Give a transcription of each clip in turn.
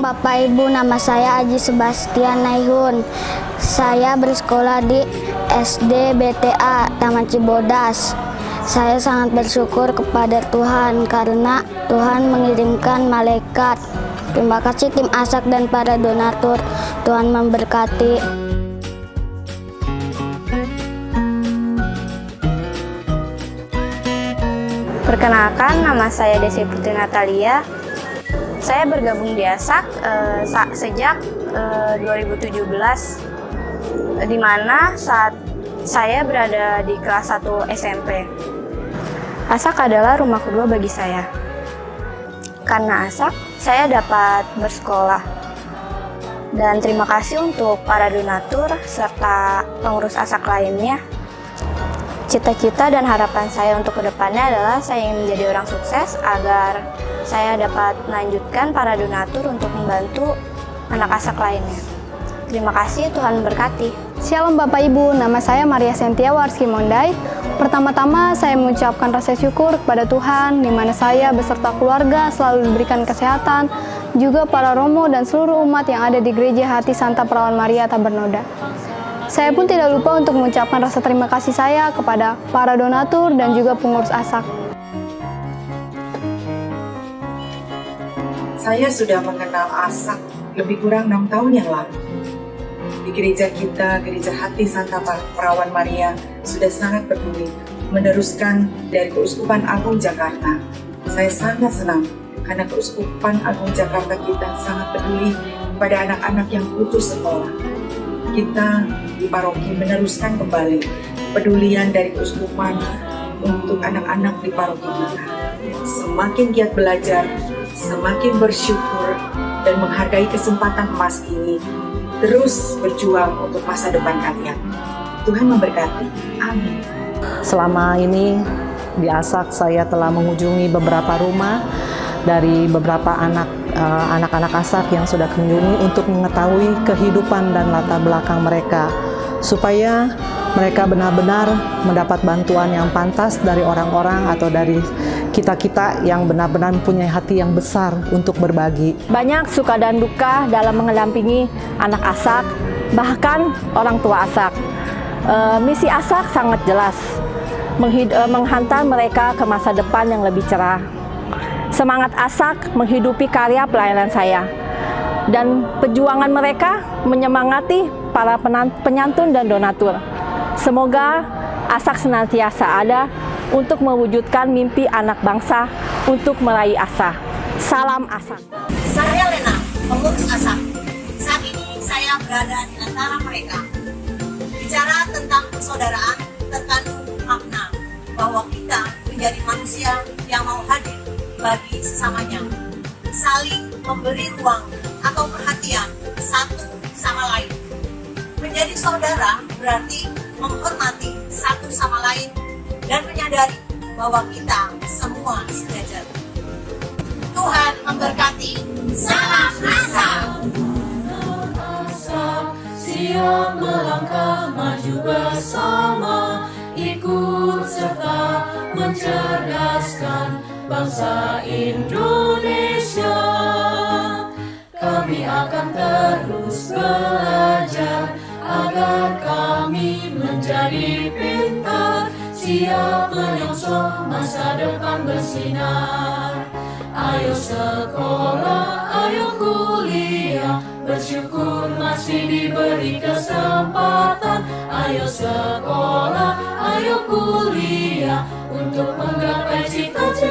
Bapak Ibu, nama saya Aji Sebastian Naihun. Saya bersekolah di SD BTA Taman Cibodas. Saya sangat bersyukur kepada Tuhan karena Tuhan mengirimkan malaikat. Terima kasih tim Asak dan para donatur. Tuhan memberkati. Perkenalkan, nama saya Desi Putri Natalia. Saya bergabung di ASAK eh, sejak eh, 2017, di mana saat saya berada di kelas 1 SMP. ASAK adalah rumah kedua bagi saya. Karena ASAK, saya dapat bersekolah. Dan terima kasih untuk para donatur serta pengurus ASAK lainnya Cita-cita dan harapan saya untuk ke depannya adalah saya ingin menjadi orang sukses agar saya dapat melanjutkan para donatur untuk membantu anak asak lainnya. Terima kasih, Tuhan memberkati. Shalom Bapak Ibu, nama saya Maria Sentia Warski Mondai. Pertama-tama saya mengucapkan rasa syukur kepada Tuhan di mana saya beserta keluarga selalu diberikan kesehatan, juga para romo dan seluruh umat yang ada di Gereja Hati Santa Perawan Maria Tabernoda. Saya pun tidak lupa untuk mengucapkan rasa terima kasih saya kepada para donatur dan juga pengurus ASAK. Saya sudah mengenal ASAK lebih kurang enam tahun yang lalu. Di gereja kita, Gereja Hati Santa Perawan Maria, sudah sangat peduli meneruskan dari Keuskupan Agung Jakarta. Saya sangat senang karena Keuskupan Agung Jakarta kita sangat peduli pada anak-anak yang putus sekolah kita di paroki meneruskan kembali pedulian dari keuskupan untuk anak-anak di paroki kita. Semakin giat belajar, semakin bersyukur dan menghargai kesempatan emas ini, terus berjuang untuk masa depan kalian. Tuhan memberkati. Amin. Selama ini di Asak saya telah mengunjungi beberapa rumah dari beberapa anak anak-anak uh, yang sudah kunjungi untuk mengetahui kehidupan dan latar belakang mereka supaya mereka benar-benar mendapat bantuan yang pantas dari orang-orang atau dari kita-kita yang benar-benar mempunyai hati yang besar untuk berbagi. Banyak suka dan duka dalam mengedampingi anak asak, bahkan orang tua asak. E, misi asak sangat jelas, eh, menghantar mereka ke masa depan yang lebih cerah. Semangat Asak menghidupi karya pelayanan saya. Dan perjuangan mereka menyemangati para penyantun dan donatur. Semoga Asak senantiasa ada untuk mewujudkan mimpi anak bangsa untuk meraih asa. Salam Asak. Saya Lena, pengurus Asak. Saat ini saya berada di antara mereka. Bicara tentang persaudaraan terkandung makna bahwa kita menjadi manusia yang mau hadir bagi sesamanya. Saling memberi ruang atau perhatian satu sama lain. Menjadi saudara berarti menghormati satu sama lain dan menyadari bahwa kita semua sejajar. Tuhan memberkati. Indonesia. Kami akan terus belajar Agar kami menjadi pintar. Siap menyongsong masa depan bersinar. Ayo sekolah, ayo kuliah. Bersyukur masih diberi kesempatan. Ayo sekolah, ayo kuliah. Untuk menggapai cita-cita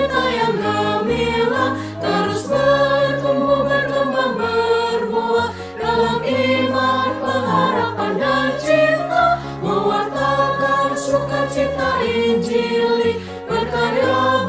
Terus bertumbuh, berkembang, berbuah. Dalam iman, pengharapan, dan cinta Mewartakan sukacita Injili. Berkarya